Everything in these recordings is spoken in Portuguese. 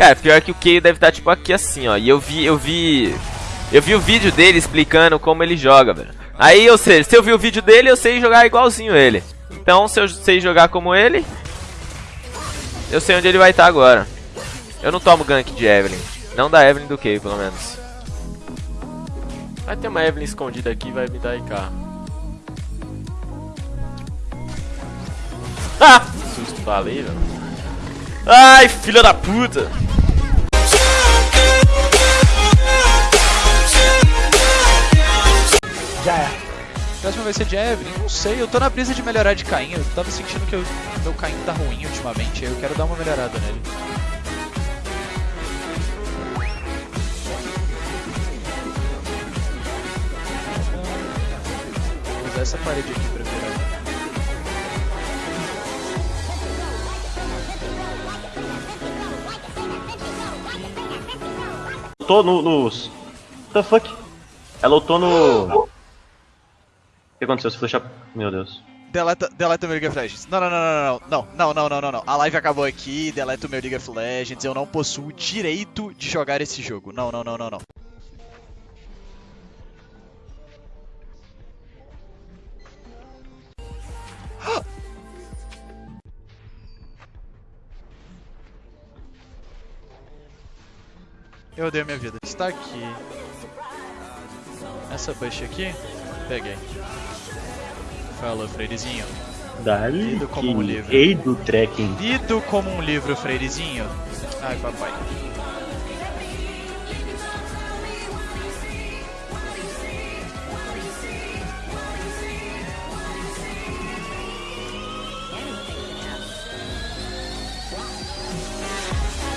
Cara, pior que o Keio deve estar, tipo, aqui assim, ó. E eu vi, eu vi... Eu vi o vídeo dele explicando como ele joga, velho. Aí, ou seja, se eu vi o vídeo dele, eu sei jogar igualzinho ele. Então, se eu sei jogar como ele, eu sei onde ele vai estar agora. Eu não tomo gank de Evelyn. Não da Evelyn do Keio, pelo menos. Vai ter uma Evelyn escondida aqui vai me dar IK. Ah! Susto, falei, velho. Ai, filha da puta! Já é. Próxima vai ser de Evelyn? Não sei, eu tô na brisa de melhorar de Caim. Eu tava sentindo que o meu Caim tá ruim ultimamente, eu quero dar uma melhorada nele. Vou usar essa parede aqui pra virar. Lutou no, nos. What the fuck? Ela lutou no. Que aconteceu? Se flechar. Meu Deus. Deleta, deleta meu League of Legends. Não, não, não, não, não, não, não, não, não, não. A live acabou aqui, deleta o meu League of Legends. Eu não possuo o direito de jogar esse jogo. Não, não, não, não, não. Eu odeio minha vida. Está aqui. Essa bush aqui, peguei. Falou, Freirezinho. Dali. Lido como um livro. Rei do trekking. Lido como um livro, Freirezinho. Ai, papai.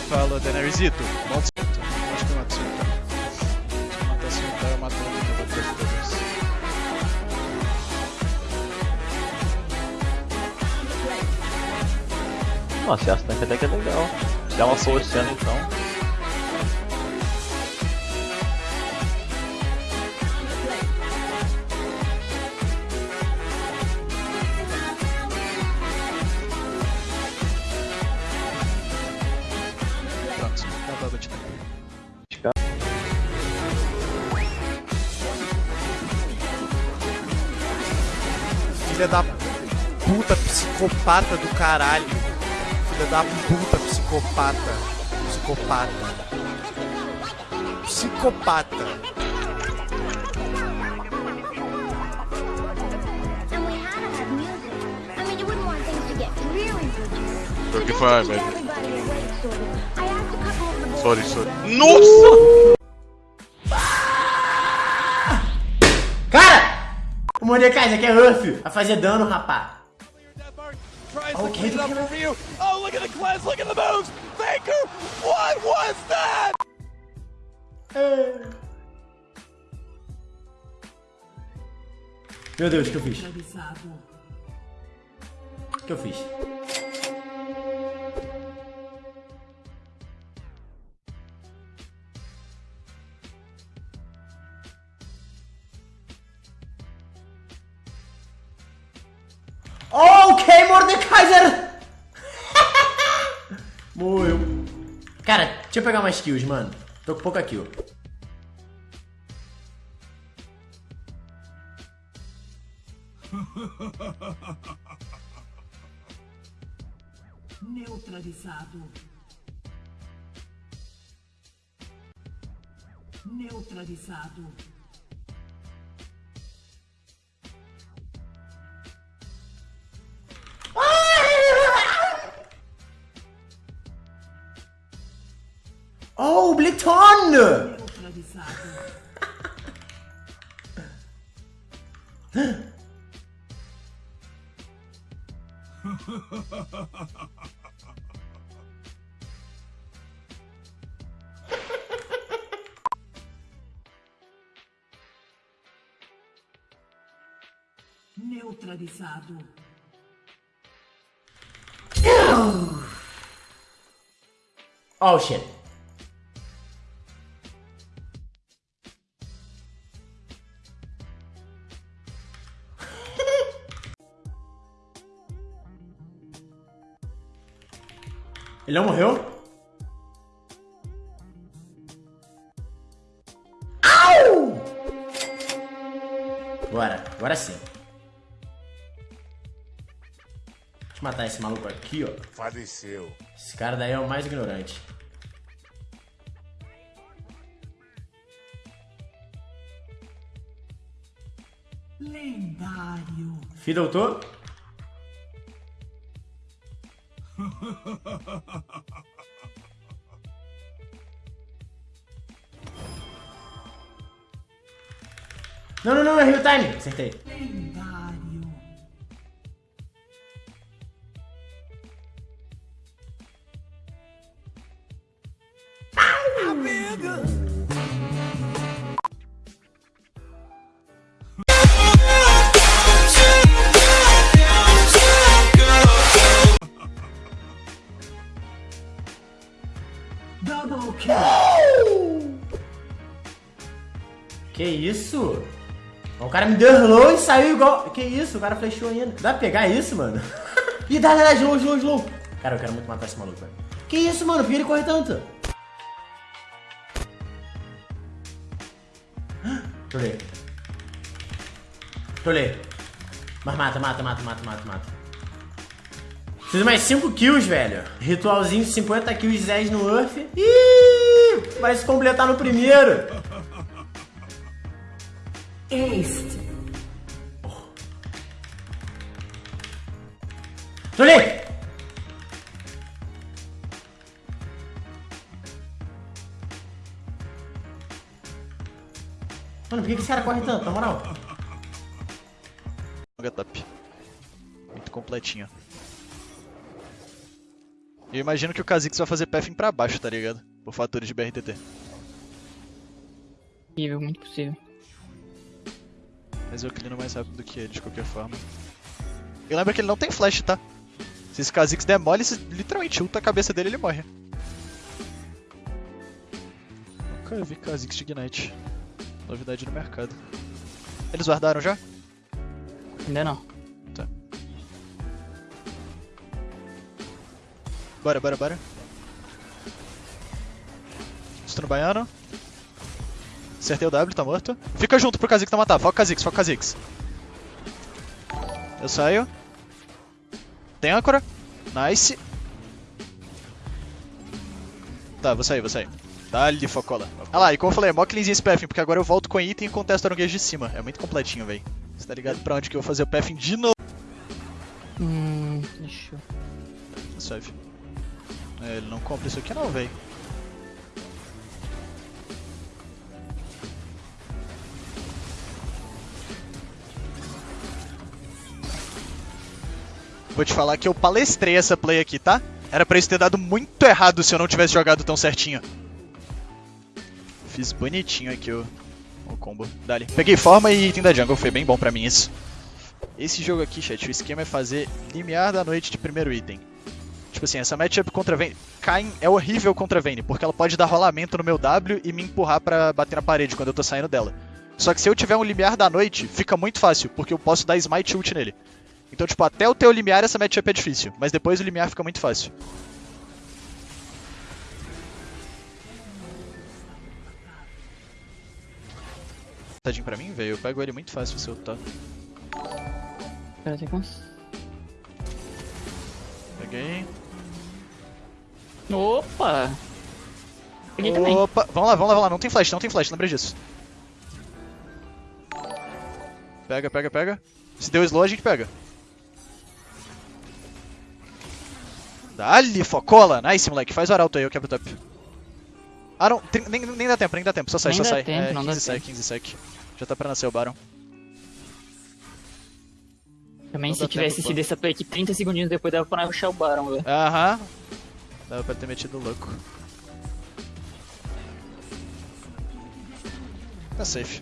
Fala, Daenerysito. Cinto. Acho que eu mato Cinto. Se eu matar Cinto, eu mato o Nossa, essa tanque até que é legal. Dá uma forçando então. Pronto, acabou a batida. Filha da puta psicopata do caralho filha da puta, psicopata. Psicopata. Psicopata. O que foi, velho? Sorry, sorry. Nossa! Cara! O Mordecai, isso aqui é Ruff, a fazer dano, rapá. Ok, do que Oh, look at the cleanse, look at the moves! Faker, what was that? Hey. Meu Deus, o que eu fiz? O que eu fiz? Morreu. Cara, deixa eu pegar mais kills, mano. Tô com pouca kill. Neutralizado. Neutralizado. Ton! Neutralizado. Oh shit. Ele não morreu? Au! Bora, agora sim. Deixa eu matar esse maluco aqui, ó. Faleceu. Esse cara daí é o mais ignorante. Lendário. Fi, doutor? Não, não, não, é real time. Acertei. Lendário. Double Que isso? O cara me derrou e saiu igual. Que isso? O cara flechou ainda. Dá pra pegar isso, mano? Ih, dá, dá, dá, slow, slow, slow. Cara, eu quero muito matar esse maluco, velho. Que isso, mano? Por que ele corre tanto? Trolei. Trolei. Mas mata, mata, mata, mata, mata, mata. Preciso mais 5 kills, velho. Ritualzinho, 50 kills, 10 no Earth. Ih, vai se completar no primeiro. Este. Trolei! Mano, por que esse cara corre tanto, na moral? Longa top. Muito completinho. Eu imagino que o Kha'Zix vai fazer pathing pra baixo, tá ligado? Por fatores de BRTT. Possível, muito possível. Mas eu clino mais rápido do que ele, de qualquer forma. E lembra que ele não tem flash, tá? Se esse Kha'Zix der mole, se literalmente ulta a cabeça dele ele morre. Nunca vi Kha'Zix de Ignite. Novidade no mercado. Eles guardaram já? Ainda não. Tá. Bora, bora, bora. Estou no baiano. Acertei o W, tá morto. Fica junto pro Kha'Zix não matar. Foca o Kha'Zix, foca o Kha'Zix. Eu saio. Tem âncora. Nice. Tá, vou sair, vou sair. Dá-lhe focola. Ah lá, e como eu falei, é mó cleanzinho esse pathing, porque agora eu volto com item e contesto o de cima. É muito completinho, velho. Você tá ligado pra onde que eu vou fazer o pathing de novo? Hum, deixa eu... É, ele não compra isso aqui não, velho. Vou te falar que eu palestrei essa play aqui, tá? Era pra isso ter dado muito errado se eu não tivesse jogado tão certinho. Fiz bonitinho aqui o, o combo. Dali. Peguei forma e item da jungle, foi bem bom pra mim isso. Esse jogo aqui, chat, o esquema é fazer limiar da noite de primeiro item. Tipo assim, essa matchup contra Vayne... Kayn é horrível contra Vayne, porque ela pode dar rolamento no meu W e me empurrar pra bater na parede quando eu tô saindo dela. Só que se eu tiver um limiar da noite, fica muito fácil, porque eu posso dar smite ult nele. Então, tipo, até o teu limiar essa matchup é difícil, mas depois o limiar fica muito fácil. Tadinho pra mim, velho, eu pego ele muito fácil se eu tá. Espera, tem cons... Peguei. Opa! Peguei também. Opa, vamos lá, vamos lá, vamos lá, não tem flash, não tem flash, lembrei disso. Pega, pega, pega. Se deu slow, a gente pega. Dali, focola! Nice, moleque. Faz o arauto aí, eu quebro o top. Ah, não. Tem- nem, nem dá tempo, nem dá tempo. Só sai, Nem só sai. tempo, é, não 15 dá sai, tempo. 15 sec. Já tá pra nascer o Baron. Também Não se tivesse tempo, sido pô. essa play aqui 30 segundinhos depois dava pra rushar o Baron, velho. Aham. Dava pra ter metido louco. Tá safe.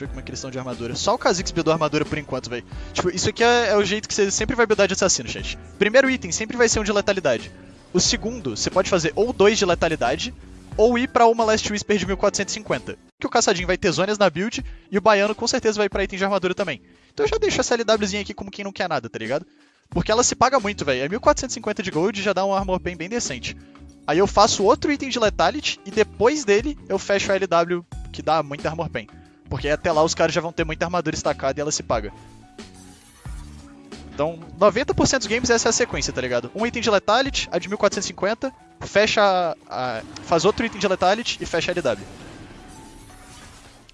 Deixa eu ver como é que eles estão de armadura. Só o Kha'Zix buildou armadura por enquanto, velho. Tipo, isso aqui é, é o jeito que você sempre vai buildar de assassino, chat. Primeiro item sempre vai ser um de letalidade. O segundo, você pode fazer ou dois de letalidade, ou ir pra uma Last Whisper de 1450. Que o caçadinho vai ter zonas na build, e o baiano com certeza vai pra item de armadura também. Então eu já deixo essa LWzinha aqui como quem não quer nada, tá ligado? Porque ela se paga muito, velho. É 1450 de gold e já dá um armor bem, bem decente. Aí eu faço outro item de Letality e depois dele eu fecho a LW que dá muito armor pen. Porque até lá os caras já vão ter muita armadura estacada e ela se paga. Então, 90% dos games essa é a sequência, tá ligado? Um item de Letality, a de 1450, fecha a, a- faz outro item de Letality e fecha a LW.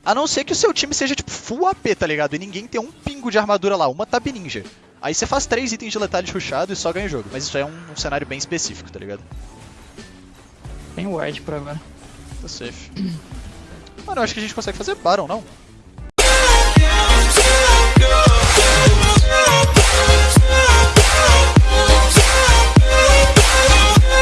A não ser que o seu time seja tipo full AP, tá ligado? E ninguém tem um pingo de armadura lá, uma Tab Ninja. Aí você faz três itens de Letality rushado e só ganha o jogo. Mas isso é um, um cenário bem específico, tá ligado? Tem ward por agora. Tá safe. Mano, eu acho que a gente consegue fazer Baron, não?